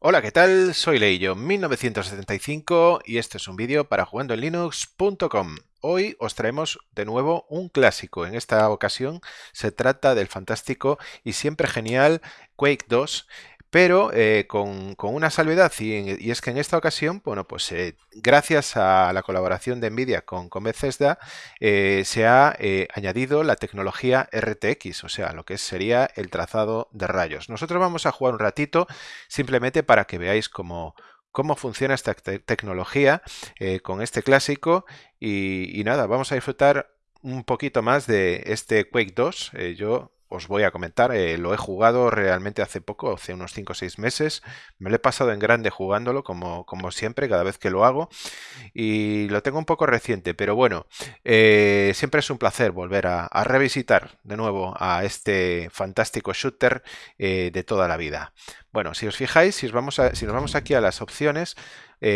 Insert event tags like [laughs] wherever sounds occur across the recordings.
Hola, ¿qué tal? Soy Leillo 1975 y este es un vídeo para jugandoenlinux.com. Hoy os traemos de nuevo un clásico. En esta ocasión se trata del fantástico y siempre genial Quake 2 pero eh, con, una salvedad y, es que en esta ocasión, bueno, pues eh, gracias a la colaboración de NVIDIA con, con Bethesda eh, se ha añadido la tecnología RTX, o sea, lo que sería el trazado de rayos. Nosotros vamos a jugar un ratito simplemente para que veáis cómo, cómo funciona esta tecnología con este clásico y, y, nada, vamos a disfrutar un poquito más de este Quake 2. yo os voy a comentar, eh, lo he jugado realmente hace poco, hace unos 5 o 6 meses, me lo he pasado en grande jugándolo como, como siempre, cada vez que lo hago, y lo tengo un poco reciente, pero bueno, eh, siempre es un placer volver a, revisitar de nuevo a este fantástico shooter eh, de toda la vida. Bueno, si os fijáis, si, vamos si nos vamos aquí a las opciones,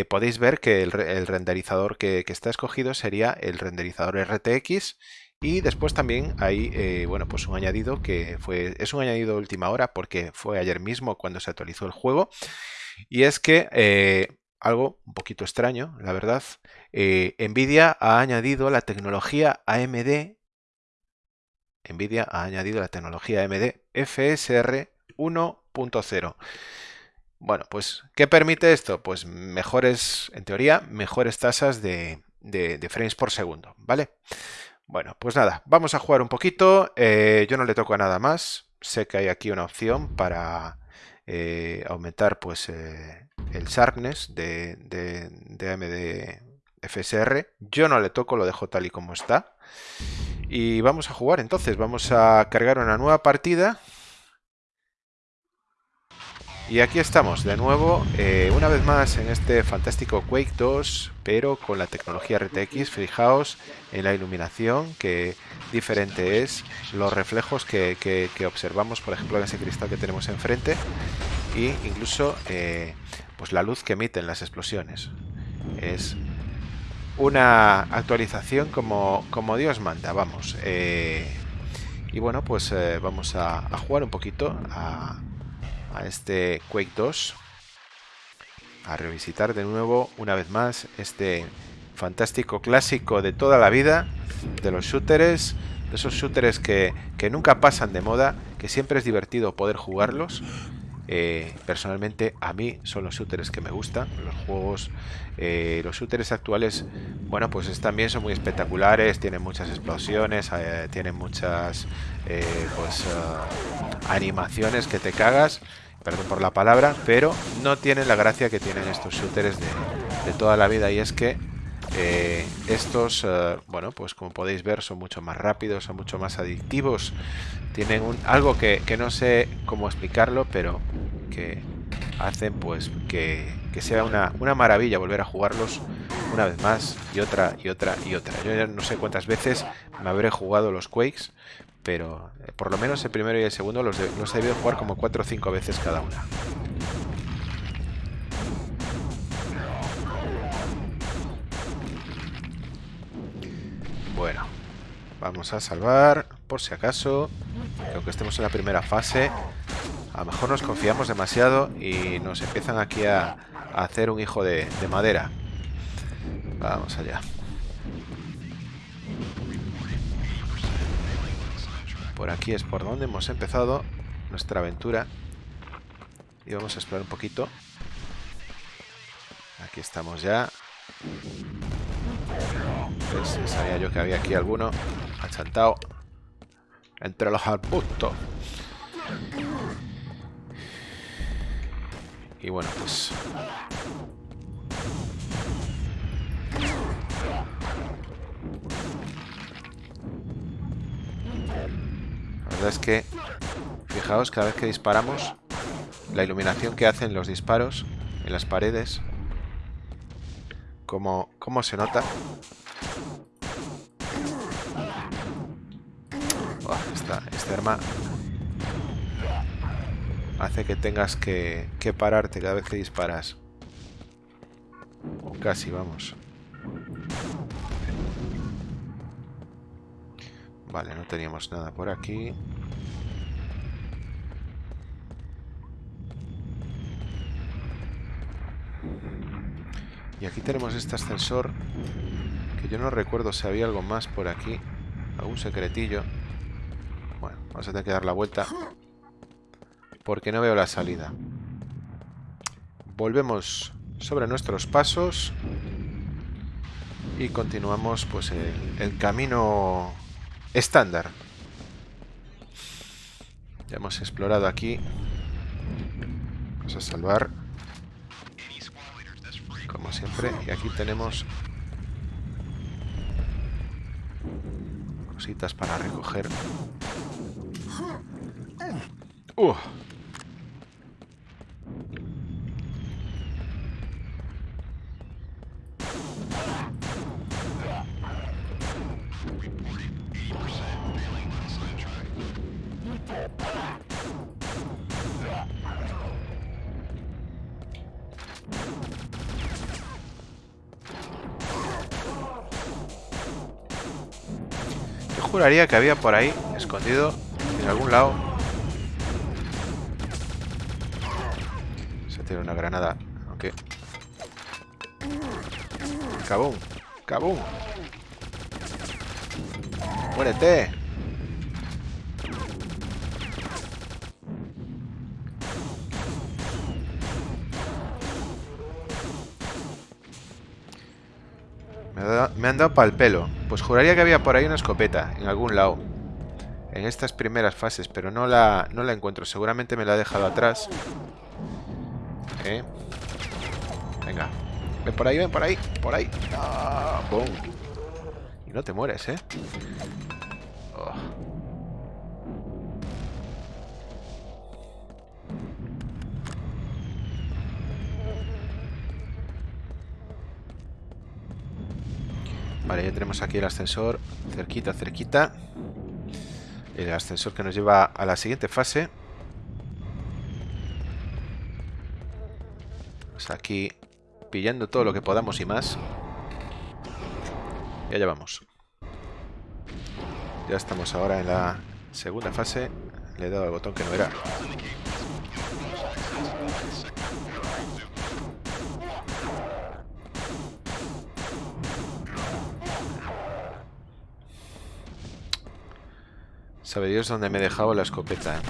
podéis ver que el, renderizador que, que está escogido sería el renderizador RTX y después también hay, eh, bueno, pues un añadido que fue, es un añadido de última hora porque fue ayer mismo cuando se actualizó el juego. Y es que eh, algo un poquito extraño, la verdad, eh, Nvidia ha añadido la tecnología AMD. Nvidia ha añadido la tecnología AMD FSR 1.0. Bueno, pues, ¿qué permite esto? Pues mejores, en teoría, mejores tasas de, de frames por segundo, ¿vale? Bueno, pues nada, vamos a jugar un poquito. Eh, yo no le toco a nada más. Sé que hay aquí una opción para eh, aumentar pues eh, el sharpness de, de, AMD FSR. Yo no le toco, lo dejo tal y como está. Y vamos a jugar entonces. Vamos a cargar una nueva partida. Y aquí estamos de nuevo, eh, una vez más en este fantástico Quake 2, pero con la tecnología RTX. Fijaos en la iluminación, que diferente es, los reflejos que, observamos, por ejemplo, en ese cristal que tenemos enfrente, y incluso eh, pues la luz que emiten las explosiones. Es una actualización como, como Dios manda, vamos. Eh, y bueno, pues vamos a, a jugar un poquito a a este Quake 2 a revisitar de nuevo una vez más este fantástico clásico de toda la vida de los shooters de esos shooters que, nunca pasan de moda que siempre es divertido poder jugarlos eh, personalmente a mí son los shooters que me gustan los juegos eh, los shooters actuales bueno pues también son muy espectaculares tienen muchas explosiones eh, tienen muchas pues animaciones que te cagas perdón por la palabra, pero no tienen la gracia que tienen estos shooters de, toda la vida y es que eh, estos, eh, bueno, pues como podéis ver son mucho más rápidos, son mucho más adictivos, tienen algo que, no sé cómo explicarlo, pero que hacen pues que, sea una, una, maravilla volver a jugarlos una vez más y otra y otra y otra. Yo ya no sé cuántas veces me habré jugado los Quakes, pero eh, por lo menos el primero y el segundo los, he debido jugar como 4 o 5 veces cada una. Bueno, vamos a salvar por si acaso, aunque estemos en la primera fase, a lo mejor nos confiamos demasiado y nos empiezan aquí a, hacer un hijo de madera. Vamos allá. Por aquí es por donde hemos empezado nuestra aventura. Y vamos a explorar un poquito. Aquí estamos ya. Pues sabía yo que había aquí alguno achantado entre los arbustos. Y bueno, pues es que, fijaos, cada vez que disparamos, la iluminación que hacen los disparos en las paredes, como, cómo se nota. Esta arma hace que tengas que, que pararte cada vez que disparas. Casi, vamos. Vale, no teníamos nada por aquí. Y aquí tenemos este ascensor. Que yo no recuerdo si había algo más por aquí. Algún secretillo. Vamos a tener que dar la vuelta. Porque no veo la salida. Volvemos sobre nuestros pasos. Y continuamos pues el, el camino estándar. Ya hemos explorado aquí. Vamos a salvar. Como siempre. Y aquí tenemos... Cositas para recoger. Uh. Yo juraría que había por ahí, escondido, en algún lado. Una granada, aunque... ¡Cabum! ¡Cabum! ¡Muérete! Me, ha han dado pal pelo. Pues juraría que había por ahí una escopeta, en algún lado. En estas primeras fases, pero no la, no la encuentro. Seguramente me la he dejado atrás. Venga. Ven por ahí, ven por ahí. Por ahí. Ah, ¡Bum! Y no te mueres, ¿eh? Oh. Vale, ya tenemos aquí el ascensor cerquita, cerquita. El ascensor que nos lleva a la siguiente fase. Pues aquí pillando todo lo que podamos y más. Y allá vamos. Ya estamos ahora en la segunda fase. Le he dado al botón que no era. Sabe Dios dónde me he dejado la escopeta.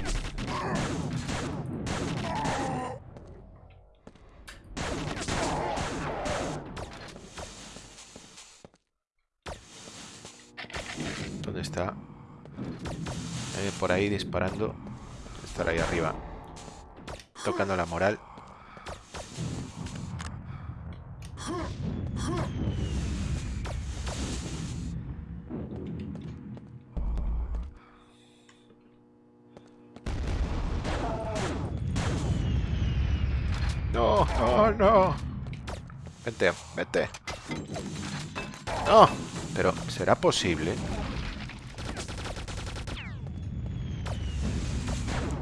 ¿Dónde está? Por ahí disparando. Estar ahí arriba. Tocando la moral. No, no, no. Vente, vete. No, pero ¿será posible?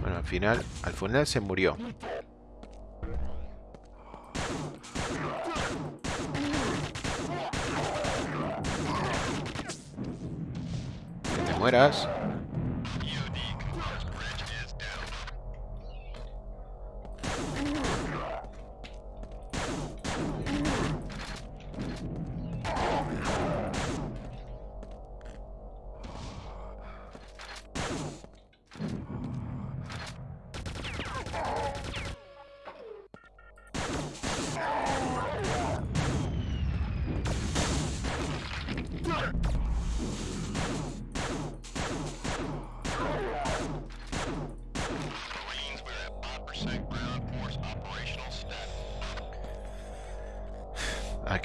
Bueno, al final, al final se murió. Que te mueras.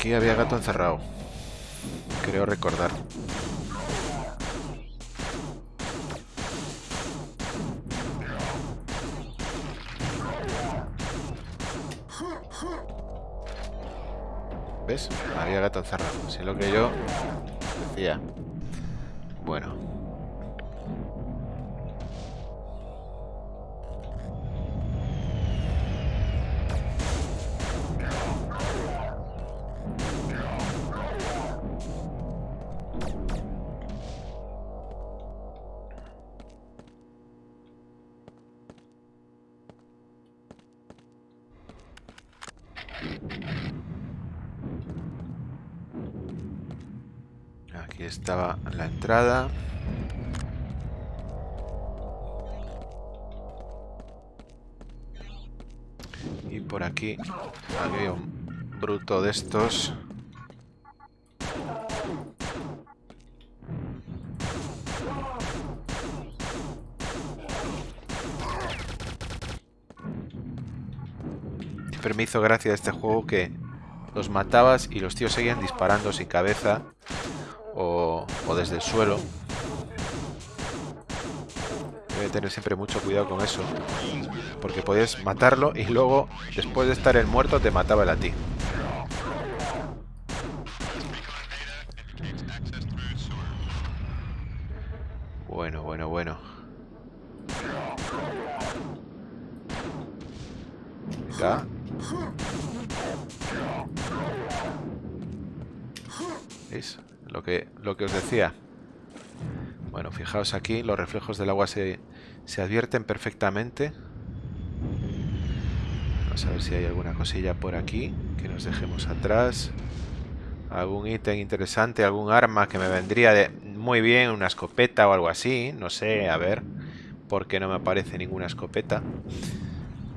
Aquí había gato encerrado. Creo recordar. ¿Ves? Había gato encerrado. Si lo que yo decía. Estaba la entrada. Y por aquí había un bruto de estos. Siempre me hizo gracia este juego que los matabas y los tíos seguían disparando sin cabeza o, desde el suelo. Debe tener siempre mucho cuidado con eso. Porque podías matarlo y luego, después de estar el muerto, te mataba él a ti. Bueno, bueno, bueno. Venga. ¿Veis? Lo que, lo que os decía. Bueno, fijaos aquí, los reflejos del agua se, se advierten perfectamente. Vamos a ver si hay alguna cosilla por aquí que nos dejemos atrás. Algún ítem interesante, algún arma que me vendría de muy bien, una escopeta o algo así. No sé, a ver. ¿Por qué no me aparece ninguna escopeta?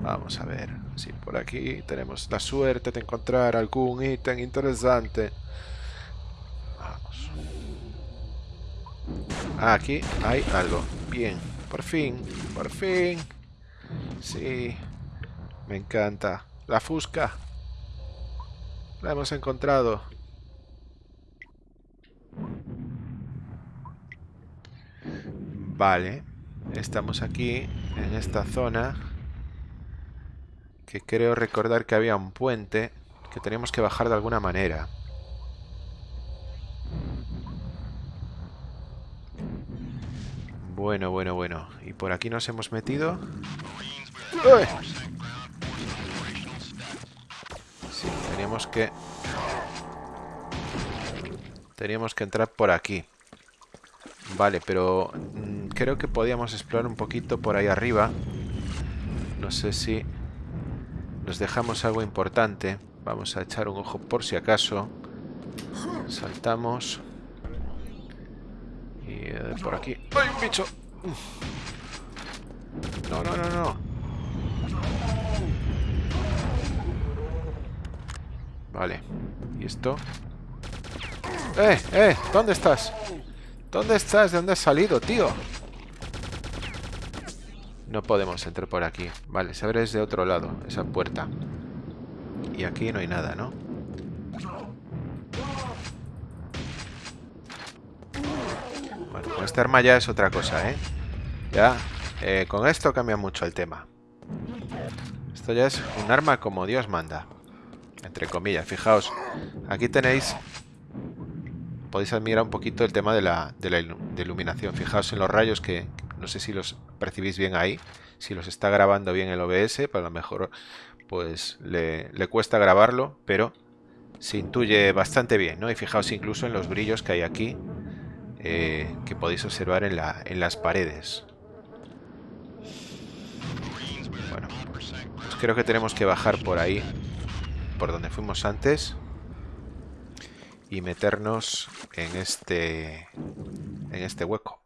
Vamos a ver. Si por aquí tenemos la suerte de encontrar algún ítem interesante. Ah, aquí hay algo. Bien. Por fin. Por fin. Sí. Me encanta. La fusca. La hemos encontrado. Vale. Estamos aquí, en esta zona. Que creo recordar que había un puente que teníamos que bajar de alguna manera. Bueno, bueno, bueno. ¿Y por aquí nos hemos metido? ¡Uy! Sí, teníamos que... Teníamos que entrar por aquí. Vale, pero mm, creo que podíamos explorar un poquito por ahí arriba. No sé si nos dejamos algo importante. Vamos a echar un ojo por si acaso. Saltamos. Y eh, por aquí... ¡Ay, un bicho! No, no, no, no. Vale. ¿Y esto? ¡Eh, eh! ¿Dónde estás? ¿Dónde estás? ¿De dónde has salido, tío? No podemos entrar por aquí. Vale, se abre desde otro lado, esa puerta. Y aquí no hay nada, ¿no? Arma ya es otra cosa, ¿eh? Ya, eh, con esto cambia mucho el tema. Esto ya es un arma como Dios manda. Entre comillas, fijaos. Aquí tenéis... Podéis admirar un poquito el tema de la, de la iluminación. Fijaos en los rayos que no sé si los percibís bien ahí. Si los está grabando bien el OBS, para pues lo mejor pues le, le cuesta grabarlo, pero se intuye bastante bien, ¿no? Y fijaos incluso en los brillos que hay aquí, eh, que podéis observar en, la, en las paredes. Bueno, pues creo que tenemos que bajar por ahí, por donde fuimos antes, y meternos en este, en este hueco.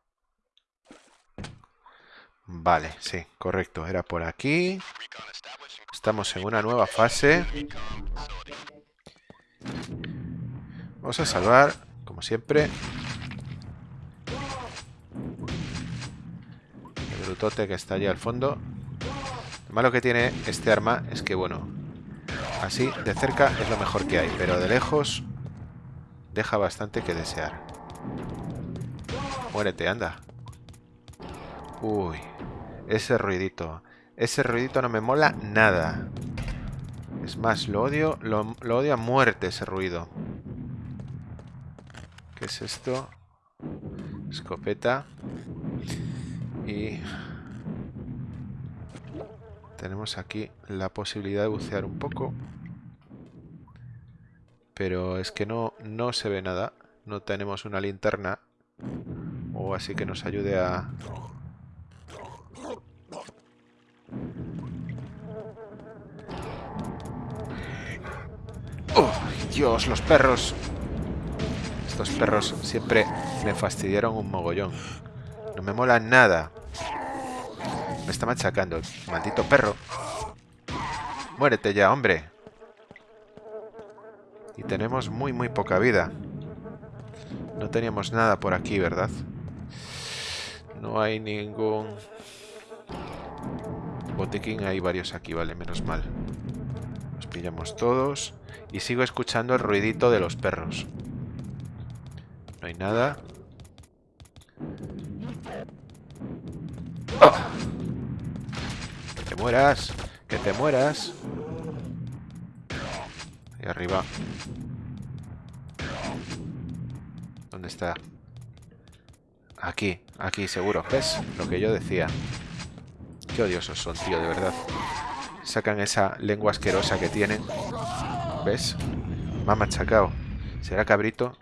Vale, sí, correcto. Era por aquí. Estamos en una nueva fase. Vamos a salvar, como siempre. El brutote que está allí al fondo. Lo malo que tiene este arma es que, bueno, así de cerca es lo mejor que hay, pero de lejos deja bastante que desear. Muérete, anda. Uy, ese ruidito. Ese ruidito no me mola nada. Es más, lo odio, lo odio a muerte ese ruido. ¿Qué es esto? Escopeta. Tenemos aquí la posibilidad de bucear un poco. Pero es que no, no se ve nada. No tenemos una linterna. O así que nos ayude a... ¡Oh, Dios! Los perros Estos perros siempre me fastidiaron un mogollón. No me mola nada. Me está machacando. Maldito perro. Muérete ya, hombre. Y tenemos muy, muy poca vida. No teníamos nada por aquí, ¿verdad? No hay ningún... Botequín, hay varios aquí, vale, menos mal. Los pillamos todos. Y sigo escuchando el ruidito de los perros. No hay nada. ¡Oh! ¡Que te mueras! ¡Que te mueras! Ahí arriba. ¿Dónde está? Aquí, aquí, seguro. ¿Ves? Lo que yo decía. Qué odiosos son, tío, de verdad. Sacan esa lengua asquerosa que tienen. ¿Ves? Me ha machacado. ¿Será cabrito?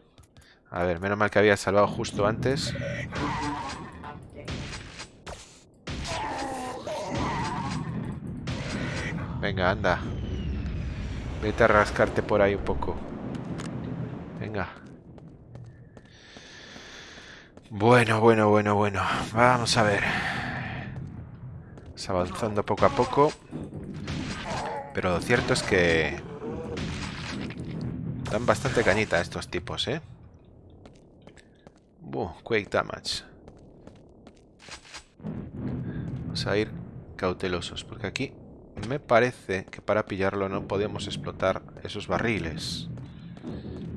A ver, menos mal que había salvado justo antes. Venga, anda. Vete a rascarte por ahí un poco. Venga. Bueno, bueno, bueno, bueno. Vamos a ver. Está avanzando poco a poco. Pero lo cierto es que... Dan bastante cañita estos tipos, ¿eh? Buh, Quake Damage. Vamos a ir cautelosos, porque aquí me parece que para pillarlo no podemos explotar esos barriles.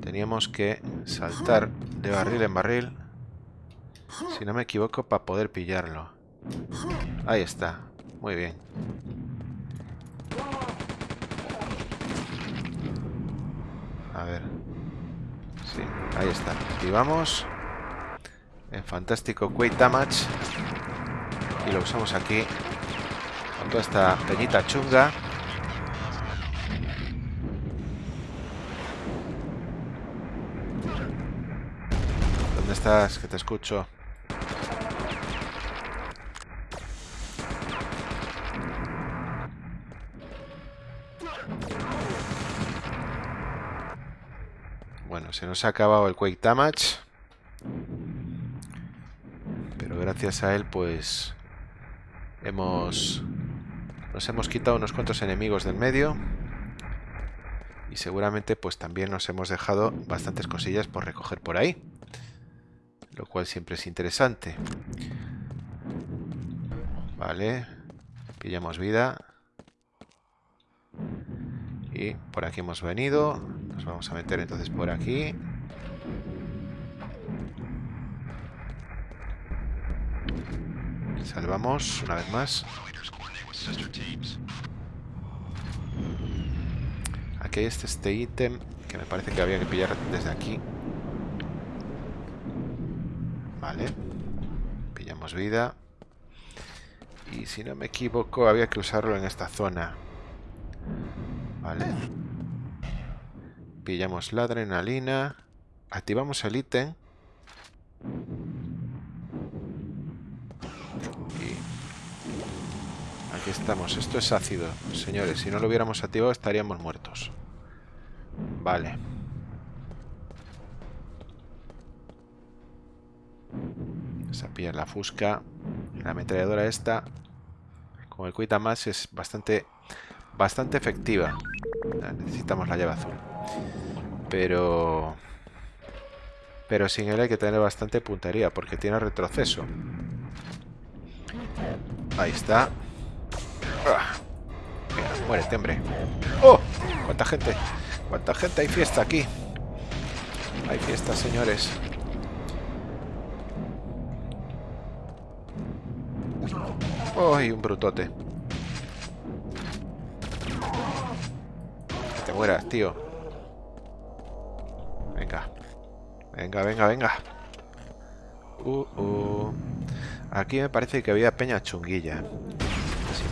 Teníamos que saltar de barril en barril, si no me equivoco, para poder pillarlo. Ahí está. Muy bien. A ver. Sí, ahí está. Activamos. En fantástico Quake Damage. Y lo usamos aquí con toda esta peñita chunga. ¿Dónde estás? Que te escucho. Bueno, se nos ha acabado el Quake Damage. Pero gracias a él, pues... Hemos... Nos hemos quitado unos cuantos enemigos del medio. Y seguramente pues también nos hemos dejado bastantes cosillas por recoger por ahí. Lo cual siempre es interesante. Vale. Pillamos vida. Y por aquí hemos venido. Nos vamos a meter entonces por aquí. Salvamos una vez más. Aquí hay este, este ítem que me parece que había que pillar desde aquí. Vale. Pillamos vida. Y si no me equivoco, había que usarlo en esta zona. Vale. Pillamos la adrenalina. Activamos el ítem. Aquí estamos. Esto es ácido, señores. Si no lo hubiéramos activado estaríamos muertos. Vale. Vamos a pillar la fusca. La ametralladora esta. Con el cuita más es bastante bastante efectiva. Necesitamos la llave azul. Pero... Pero sin él hay que tener bastante puntería porque tiene retroceso. Ahí está. Ah. Muérete, hombre. ¡Oh! ¡Cuánta gente! ¡Cuánta gente! Hay fiesta aquí. Hay fiesta, señores. ¡Oh! un brutote. Que te mueras, tío. Venga. Venga, venga, venga. Uh, uh. Aquí me parece que había peña chunguilla.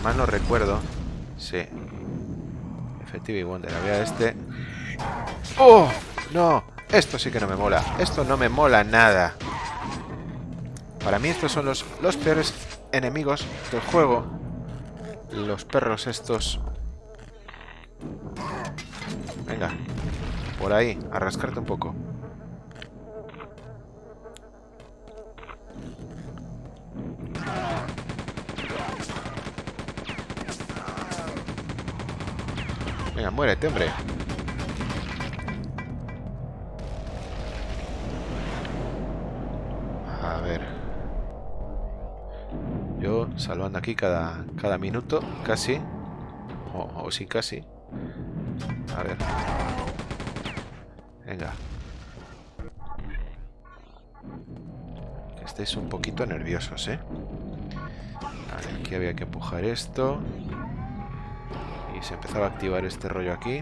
Mal no recuerdo. Sí. Effective Wonder. Había este. ¡Oh! No. Esto sí que no me mola. Esto no me mola nada. Para mí estos son los, los peores enemigos del juego. Los perros estos. Venga. Por ahí. A rascarte un poco. Muérete, hombre. A ver. Yo salvando aquí cada, cada minuto, casi. O, o sí, casi. A ver. Venga. Que estéis un poquito nerviosos, ¿eh? Aquí había que empujar esto. Se empezaba a activar este rollo aquí.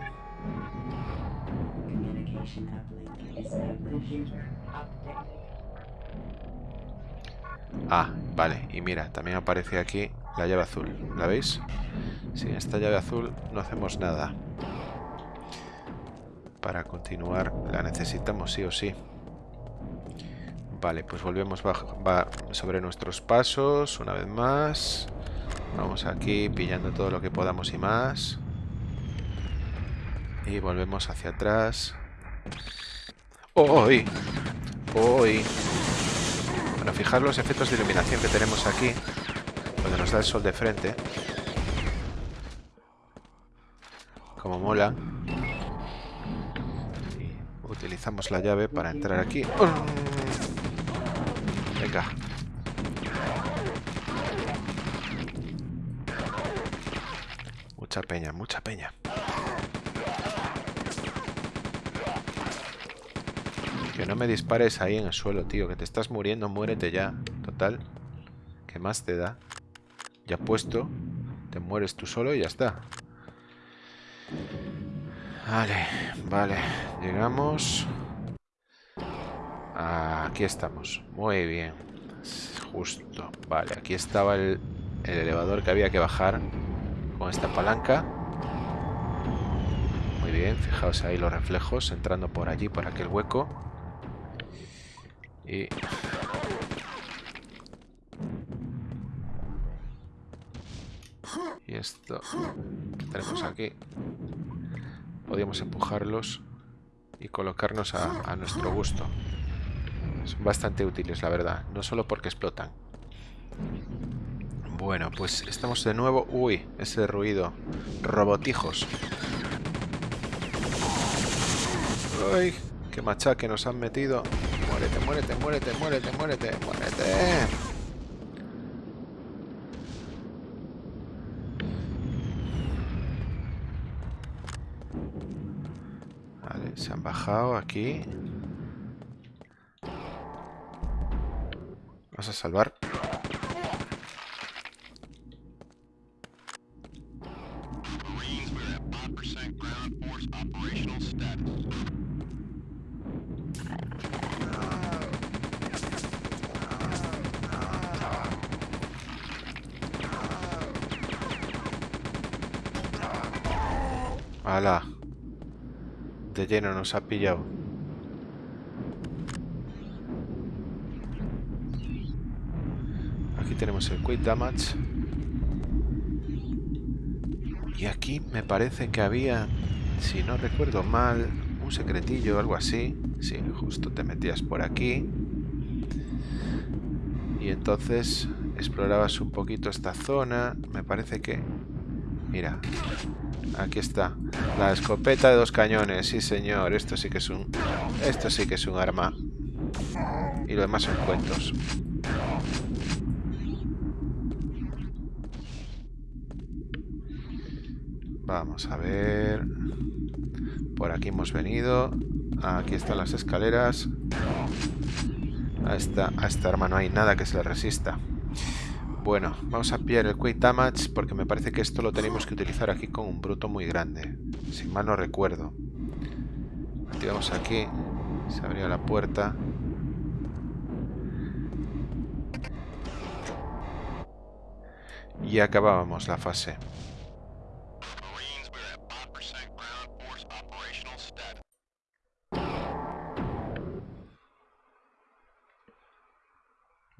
Ah, vale. Y mira, también aparece aquí la llave azul. ¿La veis? Sin esta llave azul no hacemos nada. Para continuar la necesitamos sí o sí. Vale, pues volvemos va sobre nuestros pasos una vez más. Vamos aquí pillando todo lo que podamos y más. Y volvemos hacia atrás. ¡Hoy! ¡Hoy! Bueno, fijar los efectos de iluminación que tenemos aquí. Cuando nos da el sol de frente. Como mola. Utilizamos la llave para entrar aquí. Venga. Mucha peña, mucha peña. Que no me dispares ahí en el suelo, tío. Que te estás muriendo, muérete ya. Total. ¿Qué más te da? Ya puesto. Te mueres tú solo y ya está. Vale, vale. Llegamos. Aquí estamos. Muy bien. Justo. Vale, aquí estaba el, el elevador que había que bajar esta palanca. Muy bien, fijaos ahí los reflejos entrando por allí, por aquel hueco. Y... Y esto que tenemos aquí. Podríamos empujarlos y colocarnos a, a nuestro gusto. Son bastante útiles, la verdad. No solo porque explotan. Bueno, pues estamos de nuevo... Uy, ese ruido. Robotijos. ¡Uy! ¡Qué machaque nos han metido! Muérete, muérete, muérete, muérete, muérete, muérete. Vale, se han bajado aquí. Vamos a salvar. ¡Hala! De lleno nos ha pillado. Aquí tenemos el Quick Damage. Y aquí me parece que había, si no recuerdo mal, un secretillo o algo así. Sí, justo te metías por aquí. Y entonces explorabas un poquito esta zona. Me parece que... Mira, aquí está. La escopeta de dos cañones. Sí, señor. Esto sí que es un... Esto sí que es un arma. Y lo demás son cuentos. Vamos a ver. Por aquí hemos venido. Aquí están las escaleras. A esta, a esta arma no hay nada que se le resista. Bueno, vamos a pillar el Quick Damage porque me parece que esto lo tenemos que utilizar aquí con un bruto muy grande. Si mal no recuerdo. Activamos aquí. Se abría la puerta. Y acabábamos la fase.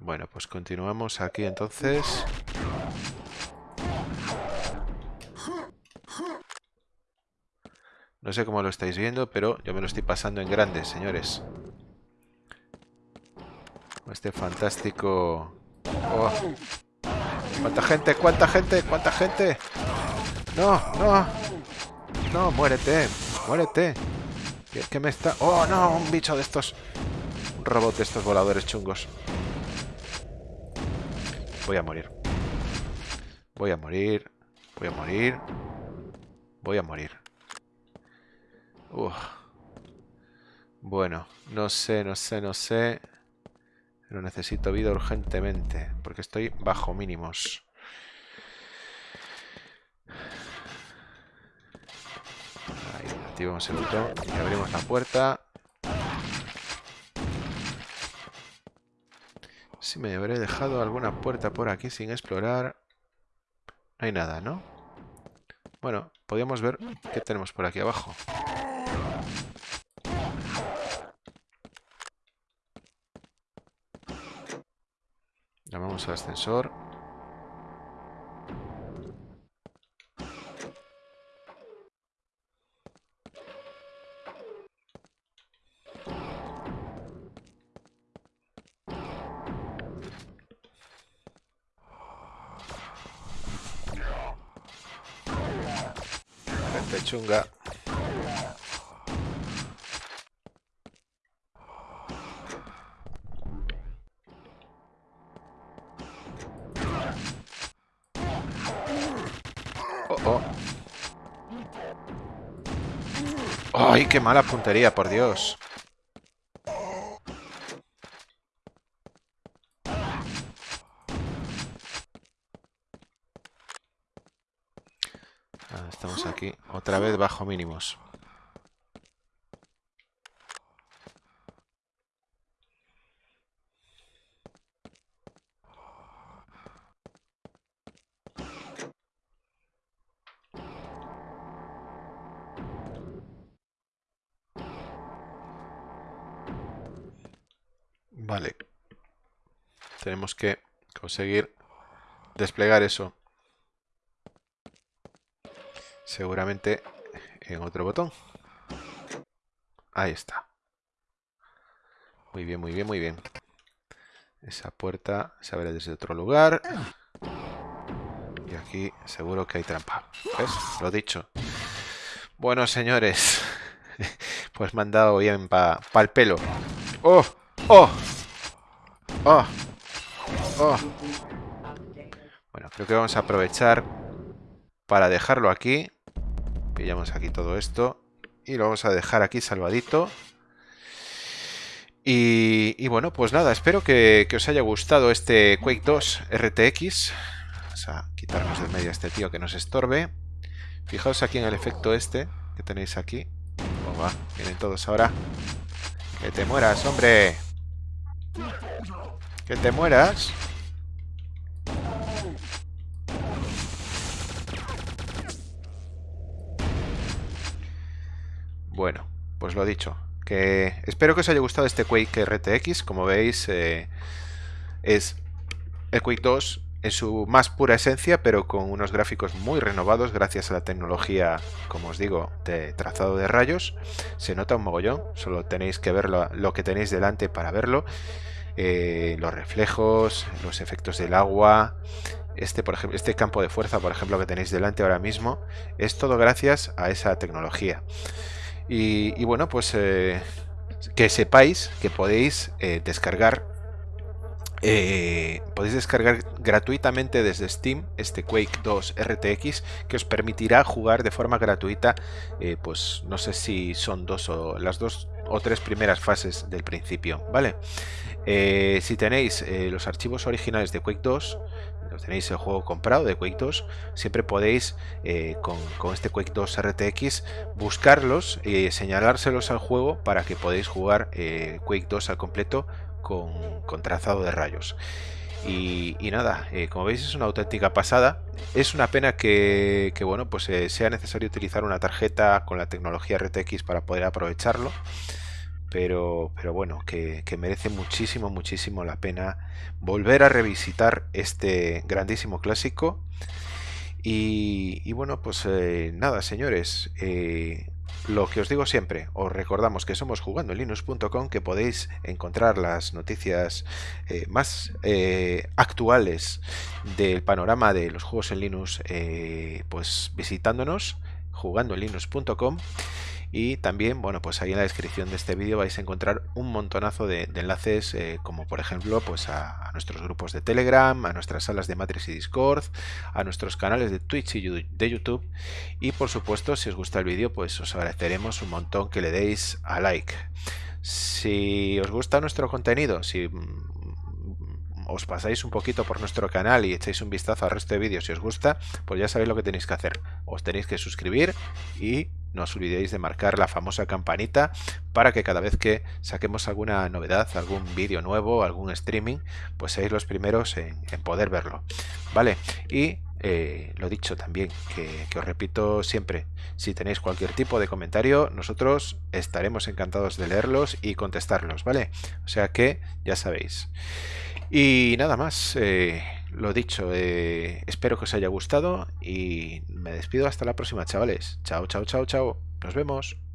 Bueno, pues continuamos aquí entonces. No sé cómo lo estáis viendo, pero yo me lo estoy pasando en grande, señores. Este fantástico... ¡Oh! ¿Cuánta gente? ¿Cuánta gente? ¿Cuánta gente? ¡No! ¡No! No, muérete. Muérete. ¿Qué, qué me está...? ¡Oh, no! Un bicho de estos... Un robot de estos voladores chungos. Voy a morir. Voy a morir. Voy a morir. Voy a morir. Uf. Bueno, no sé, no sé, no sé. Pero necesito vida urgentemente. Porque estoy bajo mínimos. Ahí, activamos el botón y abrimos la puerta. Si me habré dejado alguna puerta por aquí sin explorar. No hay nada, ¿no? Bueno, podríamos ver qué tenemos por aquí abajo. Llamamos al ascensor. Gente chunga. Oh, oh. ¡Ay, qué mala puntería, por Dios! Ah, estamos aquí, otra vez bajo mínimos. Vale. Tenemos que conseguir desplegar eso. Seguramente en otro botón. Ahí está. Muy bien, muy bien, muy bien. Esa puerta se abre desde otro lugar. Y aquí seguro que hay trampa. ¿Ves? Lo dicho. Bueno, señores. [laughs] Pues me han dado bien para pa el pelo. ¡Oh! ¡Oh! ¡Oh! ¡Oh! Bueno, creo que vamos a aprovechar para dejarlo aquí. Pillamos aquí todo esto. Y lo vamos a dejar aquí salvadito. Y, bueno, pues nada, espero que, os haya gustado este Quake 2 RTX. Vamos a quitarnos del medio a este tío que nos estorbe. Fijaos aquí en el efecto este que tenéis aquí. Oh, vienen todos ahora. ¡Que te mueras, hombre! ¡Que te mueras! Bueno, pues lo dicho. Que espero que os haya gustado este Quake RTX. Como veis, eh, es el Quake 2 en su más pura esencia, pero con unos gráficos muy renovados gracias a la tecnología, como os digo, de trazado de rayos. Se nota un mogollón, solo tenéis que ver lo, que tenéis delante para verlo. Eh, los reflejos, los efectos del agua, este, por ejemplo, este campo de fuerza, por ejemplo, que tenéis delante ahora mismo, es todo gracias a esa tecnología. Y, bueno, pues eh, que sepáis que podéis eh, descargar eh, podéis descargar gratuitamente desde Steam este Quake 2 RTX que os permitirá jugar de forma gratuita pues no sé si son dos o las dos o tres primeras fases del principio vale si tenéis los archivos originales de Quake 2 tenéis el juego comprado de Quake 2, siempre podéis eh, con, este Quake 2 RTX buscarlos y señalárselos al juego para que podáis jugar eh, Quake 2 al completo con, con trazado de rayos. Y, nada, eh, como veis es una auténtica pasada. Es una pena que, que bueno, pues eh, sea necesario utilizar una tarjeta con la tecnología RTX para poder aprovecharlo. Pero, pero bueno, que, merece muchísimo, muchísimo la pena volver a revisitar este grandísimo clásico. Y, y bueno, pues eh, nada, señores, eh, lo que os digo siempre, os recordamos que somos jugando en linux.com, que podéis encontrar las noticias eh, más actuales del panorama de los juegos en Linux, pues visitándonos jugandolinux.com y también bueno pues ahí en la descripción de este vídeo vais a encontrar un montonazo de, enlaces eh, como por ejemplo pues a, a, nuestros grupos de telegram a nuestras salas de matrix y discord a nuestros canales de twitch y de youtube. Y por supuesto si os gusta el vídeo pues os agradeceremos un montón que le deis a like. Si os gusta nuestro contenido si os pasáis un poquito por nuestro canal y echáis un vistazo al resto de vídeos si os gusta, pues ya sabéis lo que tenéis que hacer. Os tenéis que suscribir y no os olvidéis de marcar la famosa campanita para que cada vez que saquemos alguna novedad, algún vídeo nuevo, algún streaming, pues seáis los primeros en, poder verlo. ¿Vale? Y eh, lo dicho también, que, que, os repito siempre, si tenéis cualquier tipo de comentario, nosotros estaremos encantados de leerlos y contestarlos, ¿vale? O sea que ya sabéis. Y nada más, eh, lo dicho, eh, espero que os haya gustado y me despido hasta la próxima, chavales. Chao, chao, chao, chao. Nos vemos.